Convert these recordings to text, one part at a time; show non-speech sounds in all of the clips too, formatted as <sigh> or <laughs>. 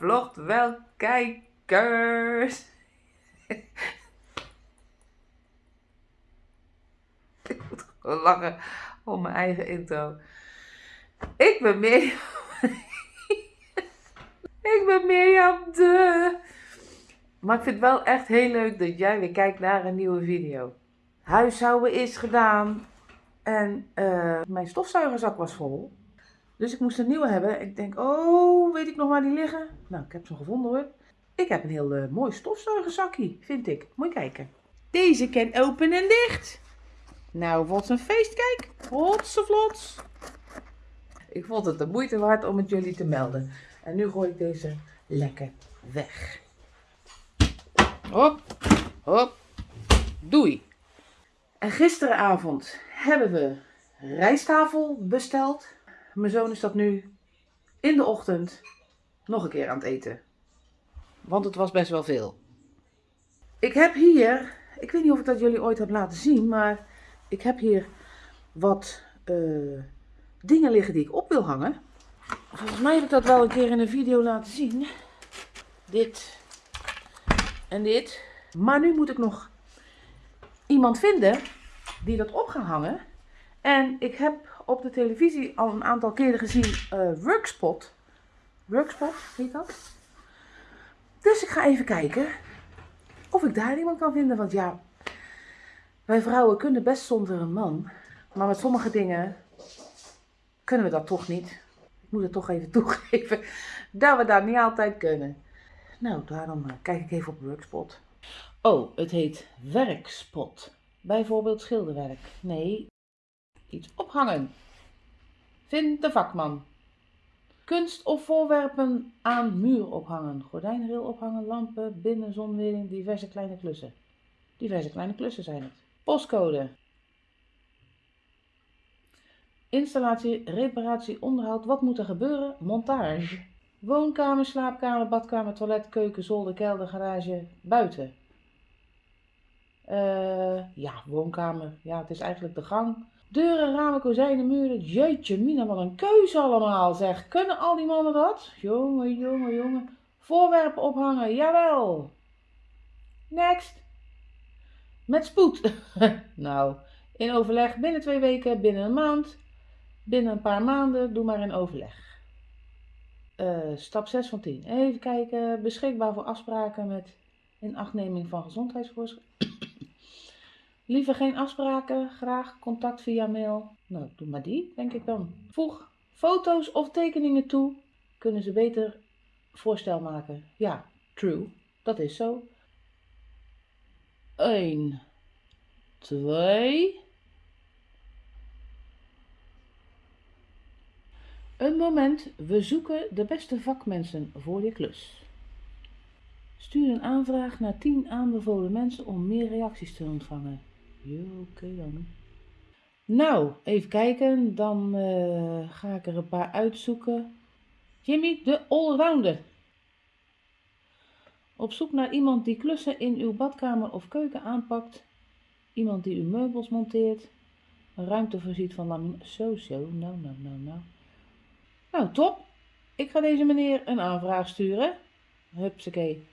Vlogt wel kijkers. Ik moet gewoon lachen om mijn eigen intro. Ik ben Mirjam. Ik ben Mirjam de. Maar ik vind het wel echt heel leuk dat jij weer kijkt naar een nieuwe video. Huishouden is gedaan. En eh, mijn stofzuigerzak was vol. Dus ik moest een nieuwe hebben. Ik denk, oh, weet ik nog waar die liggen? Nou, ik heb ze gevonden hoor. Ik heb een heel uh, mooi stofzuigerzakje, vind ik. Moet je kijken. Deze kan open en dicht. Nou, wat een feest, kijk. Hotsevlots. Ik vond het de moeite waard om het jullie te melden. En nu gooi ik deze lekker weg. Hop, hop, doei. En gisteravond hebben we rijsttafel besteld. Mijn zoon is dat nu in de ochtend nog een keer aan het eten. Want het was best wel veel. Ik heb hier, ik weet niet of ik dat jullie ooit heb laten zien, maar ik heb hier wat uh, dingen liggen die ik op wil hangen. Volgens mij heb ik dat wel een keer in een video laten zien. Dit en dit. Maar nu moet ik nog iemand vinden die dat op gaat hangen. En ik heb op de televisie al een aantal keren gezien uh, Workspot. Workspot, heet dat? Dus ik ga even kijken of ik daar iemand kan vinden. Want ja, wij vrouwen kunnen best zonder een man. Maar met sommige dingen kunnen we dat toch niet. Ik moet het toch even <laughs> toegeven dat we dat niet altijd kunnen. Nou, daarom eh, kijk ik even op Workspot. Oh, het heet Werkspot. Bijvoorbeeld schilderwerk. Nee, iets ophangen. Vind de vakman. Kunst of voorwerpen aan muur ophangen. Gordijnrail ophangen, lampen, binnen, zonwering, diverse kleine klussen. Diverse kleine klussen zijn het. Postcode. Installatie, reparatie, onderhoud. Wat moet er gebeuren? Montage. Woonkamer, slaapkamer, badkamer, toilet, keuken, zolder, kelder, garage, buiten. Uh, ja, woonkamer. Ja, het is eigenlijk de gang. Deuren, ramen, kozijnen, muren. Jeetje, Mina, wat een keuze allemaal, zeg. Kunnen al die mannen dat? Jongen, jongen, jongen. Voorwerpen ophangen, jawel. Next. Met spoed. <laughs> nou, in overleg binnen twee weken, binnen een maand, binnen een paar maanden, doe maar in overleg. Uh, stap 6 van 10. Even kijken. Beschikbaar voor afspraken met inachtneming van gezondheidsvoorschriften. Liever geen afspraken, graag contact via mail. Nou, doe maar die, denk ik dan. Voeg foto's of tekeningen toe. Kunnen ze beter voorstel maken. Ja, true. Dat is zo. 1, 2. Een moment, we zoeken de beste vakmensen voor je klus. Stuur een aanvraag naar 10 aanbevolen mensen om meer reacties te ontvangen. Oké dan. Nou, even kijken. Dan uh, ga ik er een paar uitzoeken. Jimmy, de allrounder. Op zoek naar iemand die klussen in uw badkamer of keuken aanpakt. Iemand die uw meubels monteert. Een ruimte voorziet van laminaat. Zo, zo. Nou, nou, nou, nou. Nou, top. Ik ga deze meneer een aanvraag sturen. Hupsakee.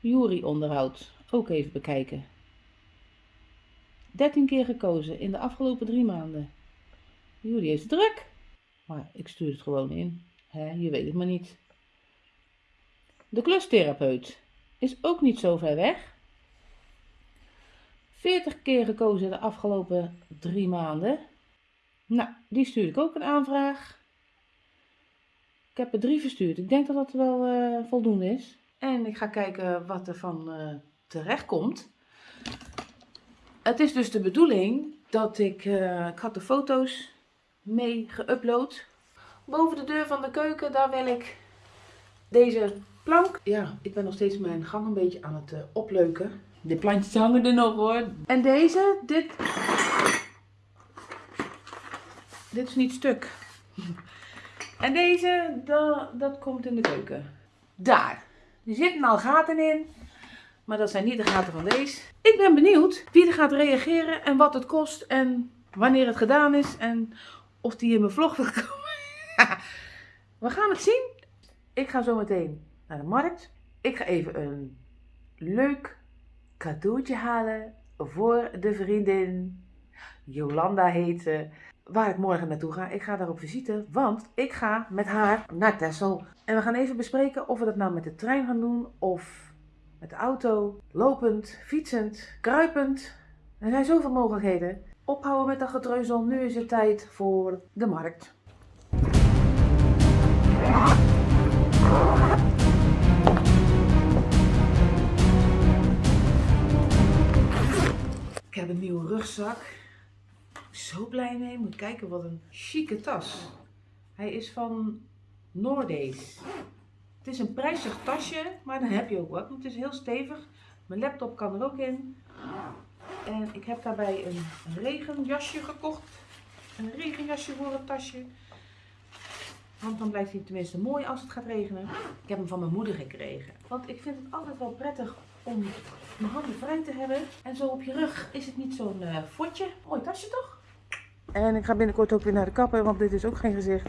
Jury onderhoud. Ook even bekijken. 13 keer gekozen in de afgelopen drie maanden. Jury is druk. Maar ik stuur het gewoon in. Je weet het maar niet. De klustherapeut is ook niet zo ver weg. 40 keer gekozen de afgelopen drie maanden. Nou, die stuur ik ook een aanvraag. Ik heb er drie verstuurd. Ik denk dat dat wel uh, voldoende is. En ik ga kijken wat er van uh, terecht komt. Het is dus de bedoeling dat ik, uh, ik had de foto's mee geüpload. Boven de deur van de keuken, daar wil ik deze plank. Ja, ik ben nog steeds mijn gang een beetje aan het opleuken. De plantjes hangen er nog hoor. En deze, dit dit is niet stuk. <laughs> En deze, dat, dat komt in de keuken. Daar. Er zitten al gaten in. Maar dat zijn niet de gaten van deze. Ik ben benieuwd wie er gaat reageren en wat het kost en wanneer het gedaan is. En of die in mijn vlog wil komen. <laughs> We gaan het zien. Ik ga zo meteen naar de markt. Ik ga even een leuk cadeautje halen voor de vriendin. Jolanda heet ze. Waar ik morgen naartoe ga. Ik ga daar op visite, want ik ga met haar naar Texel. En we gaan even bespreken of we dat nou met de trein gaan doen of met de auto, lopend, fietsend, kruipend. Er zijn zoveel mogelijkheden. Ophouden met dat getreuzel. Nu is het tijd voor de markt. Ik heb een nieuwe rugzak. Zo blij mee. Moet kijken wat een chique tas. Hij is van Noordees. Het is een prijzig tasje, maar dan heb je ook wat. Het is heel stevig. Mijn laptop kan er ook in. En ik heb daarbij een regenjasje gekocht. Een regenjasje voor het tasje. Want dan blijft hij tenminste mooi als het gaat regenen. Ik heb hem van mijn moeder gekregen. Want ik vind het altijd wel prettig om mijn handen vrij te hebben. En zo op je rug is het niet zo'n uh, fotje. Mooi tasje toch? En ik ga binnenkort ook weer naar de kapper, want dit is ook geen gezicht.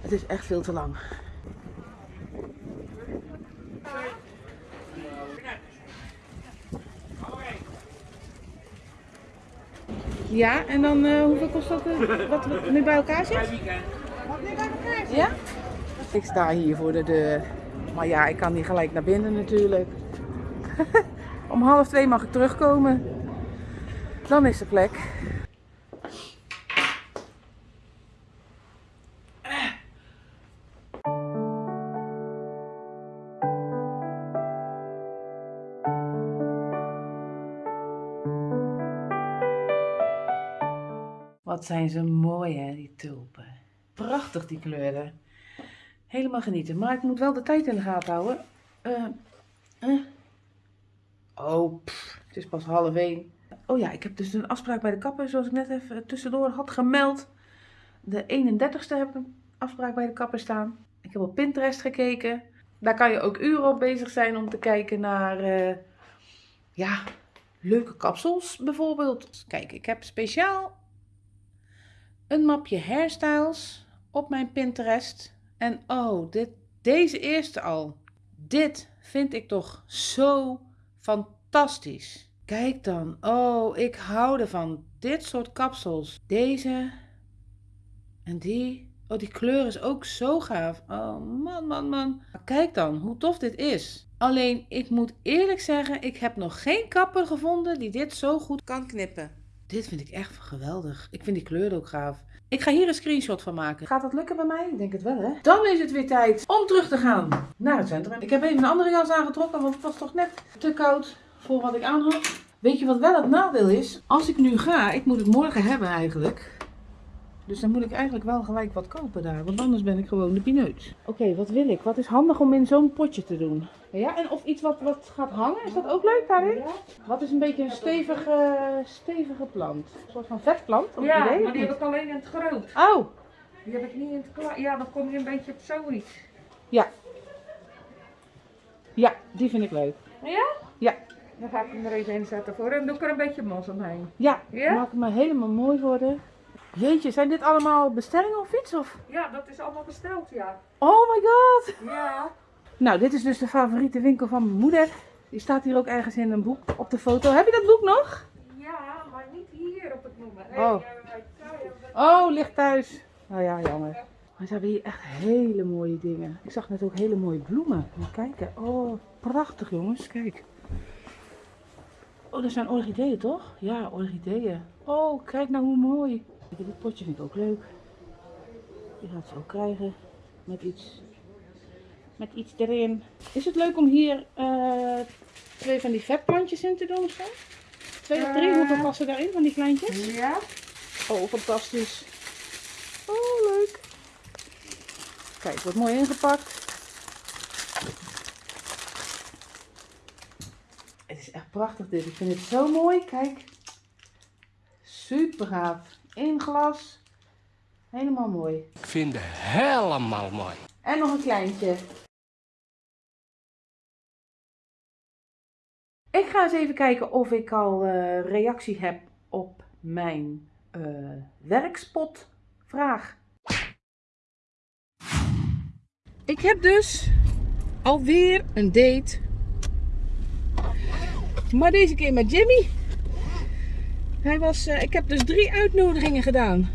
Het is echt veel te lang. Ja, en dan uh, hoeveel kost dat uh, wat we nu bij elkaar zit? Wat nu bij elkaar zit? Ja? Ik sta hier voor de deur. Maar ja, ik kan niet gelijk naar binnen natuurlijk. <laughs> Om half twee mag ik terugkomen. Dan is de plek. Zijn ze mooi hè, die tulpen. Prachtig die kleuren. Helemaal genieten. Maar ik moet wel de tijd in de gaten houden. Uh, uh. Oh, het is pas half één. Oh ja, ik heb dus een afspraak bij de kapper, zoals ik net even tussendoor had gemeld. De 31ste heb ik een afspraak bij de kapper staan. Ik heb op Pinterest gekeken. Daar kan je ook uren op bezig zijn om te kijken naar, uh, ja, leuke kapsels bijvoorbeeld. Kijk, ik heb speciaal een mapje hairstyles op mijn Pinterest. En oh, dit, deze eerste al. Dit vind ik toch zo fantastisch. Kijk dan. Oh, ik hou ervan. Dit soort kapsels. Deze. En die. Oh, die kleur is ook zo gaaf. Oh, man, man, man. Kijk dan hoe tof dit is. Alleen, ik moet eerlijk zeggen, ik heb nog geen kapper gevonden die dit zo goed kan knippen. Dit vind ik echt geweldig. Ik vind die kleur ook gaaf. Ik ga hier een screenshot van maken. Gaat dat lukken bij mij? Ik denk het wel, hè? Dan is het weer tijd om terug te gaan naar het centrum. Ik heb even een andere jas aangetrokken, want het was toch net te koud voor wat ik aan had. Weet je wat wel het nadeel is? Als ik nu ga, ik moet het morgen hebben eigenlijk. Dus dan moet ik eigenlijk wel gelijk wat kopen daar, want anders ben ik gewoon de pineut. Oké, wat wil ik? Wat is handig om in zo'n potje te doen? Ja, en of iets wat, wat gaat hangen, is dat ook leuk daarin? Ja. Wat is een beetje een stevige, stevige plant? Een soort van vetplant? Ja, idee, maar die heb ik alleen in het groot. Oh! Die heb ik niet in het klein. Ja, dan kom je een beetje op zoiets. Ja. Ja, die vind ik leuk. Ja? Ja. Dan ga ik hem er even in zetten voor en doe ik er een beetje mos omheen. Ja, ja? maak maar helemaal mooi worden. Jeetje, zijn dit allemaal bestellingen of iets? Of? Ja, dat is allemaal besteld, ja. Oh my god! Ja. Nou, dit is dus de favoriete winkel van mijn moeder. Die staat hier ook ergens in een boek op de foto. Heb je dat boek nog? Ja, maar niet hier op het moment. Oh. Oh, ligt thuis. Oh ja, jammer. Maar ze hebben hier echt hele mooie dingen. Ik zag net ook hele mooie bloemen. Moet kijken. Oh, prachtig jongens. Kijk. Oh, dat zijn orchideeën toch? Ja, orchideeën. Oh, kijk nou hoe mooi. Dit potje vind ik ook leuk. Die gaat ze ook krijgen. Met iets, met iets erin. Is het leuk om hier uh, twee van die vetplantjes in te doen of zo? Twee of drie, hoeveel passen daarin van die kleintjes? Ja. Oh, fantastisch. Oh, leuk. Kijk, wordt mooi ingepakt. Het is echt prachtig dit. Ik vind het zo mooi. Kijk. Super gaaf. In glas. Helemaal mooi. Ik vind het helemaal mooi. En nog een kleintje. Ik ga eens even kijken of ik al uh, reactie heb op mijn uh, werkspotvraag. Ik heb dus alweer een date. Maar deze keer met Jimmy. Hij was, eh, ik heb dus drie uitnodigingen gedaan.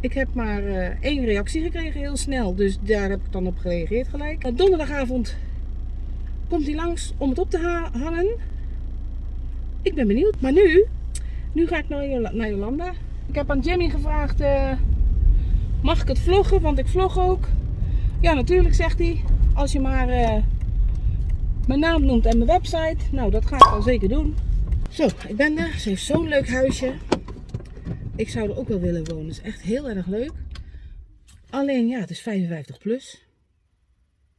Ik heb maar eh, één reactie gekregen, heel snel. Dus daar heb ik dan op gereageerd gelijk. Uh, donderdagavond komt hij langs om het op te ha- hangen. Ik ben benieuwd. Maar nu, nu ga ik naar, naar Jolanda. Ik heb aan Jimmy gevraagd, eh, mag ik het vloggen? Want ik vlog ook. Ja, natuurlijk, zegt hij. Als je maar eh, mijn naam noemt en mijn website. Nou, dat ga ik al zeker doen. Zo, ik ben er. Ze heeft zo'n leuk huisje. Ik zou er ook wel willen wonen. Het is echt heel erg leuk. Alleen, ja, het is 55 plus.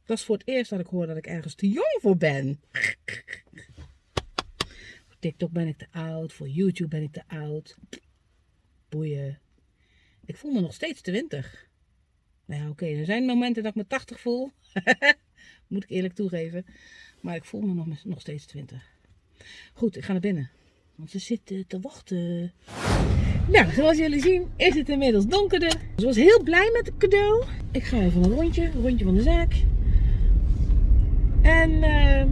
Dat is voor het eerst dat ik hoor dat ik ergens te jong voor ben. Voor TikTok ben ik te oud. Voor YouTube ben ik te oud. Boeien. Ik voel me nog steeds 20. Nou ja, oké. Er zijn momenten dat ik me 80 voel. <laughs> Moet ik eerlijk toegeven. Maar ik voel me nog, nog steeds 20. Goed, ik ga naar binnen. Want ze zitten te wachten. Nou, zoals jullie zien is het inmiddels donkerder. Ze was heel blij met het cadeau. Ik ga even een rondje, een rondje van de zaak. En eh,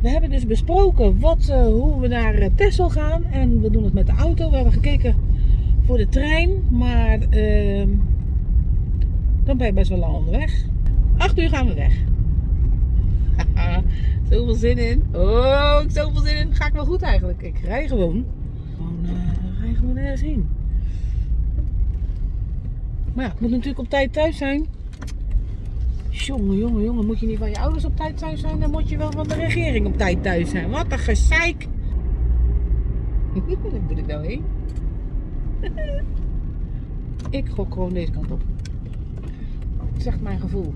we hebben dus besproken wat, eh, hoe we naar eh, Texel gaan. En we doen het met de auto. We hebben gekeken voor de trein. Maar eh, dan ben je best wel lang onderweg. 8 uur gaan we weg. <laughs> Zoveel zin in. Oh, ik zoveel zin in. Ga ik wel goed eigenlijk. Ik rij gewoon. Gewoon, eh, rij gewoon ergens heen. Maar ja, ik moet natuurlijk op tijd thuis zijn. Jongen, jongen, jongen. Moet je niet van je ouders op tijd thuis zijn, dan moet je wel van de regering op tijd thuis zijn. Wat een gezeik. <laughs> Waar moet ik nou heen? <laughs> ik gok gewoon deze kant op. Zegt mijn gevoel.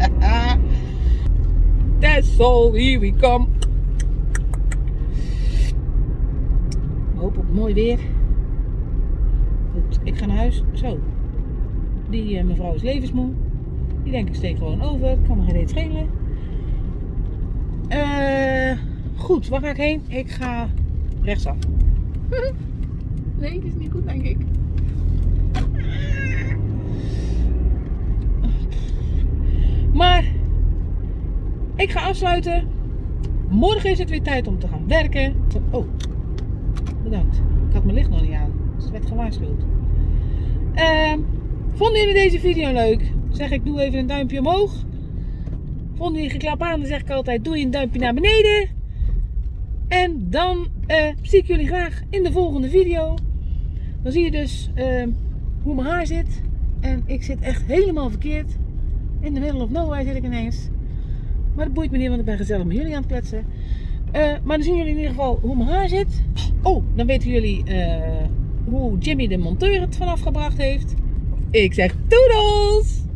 <laughs> All, here we come. Hoop op mooi weer. Goed, ik ga naar huis. Zo. Die eh, mevrouw is levensmoe. Die denk ik steek gewoon over. Kan me geen reet schelen. Eh, goed, waar ga ik heen? Ik ga rechtsaf. <laughs> nee, is niet goed denk ik. Maar ik ga afsluiten. Morgen is het weer tijd om te gaan werken. Oh, bedankt. Ik had mijn licht nog niet aan. Dus het werd gewaarschuwd. Ehm, vonden jullie deze video leuk? Zeg ik, doe even een duimpje omhoog. Vonden jullie geklap aan, dan zeg ik altijd, doe je een duimpje naar beneden. En dan eh, zie ik jullie graag in de volgende video. Dan zie je dus ehm, hoe mijn haar zit. En ik zit echt helemaal verkeerd. In the middle of nowhere zit ik ineens. Maar dat boeit me niet, want ik ben gezellig met jullie aan het kletsen. Eh, maar dan zien jullie in ieder geval hoe mijn haar zit. Oh, dan weten jullie eh, hoe Jimmy de monteur het vanaf gebracht heeft. Ik zeg toedels!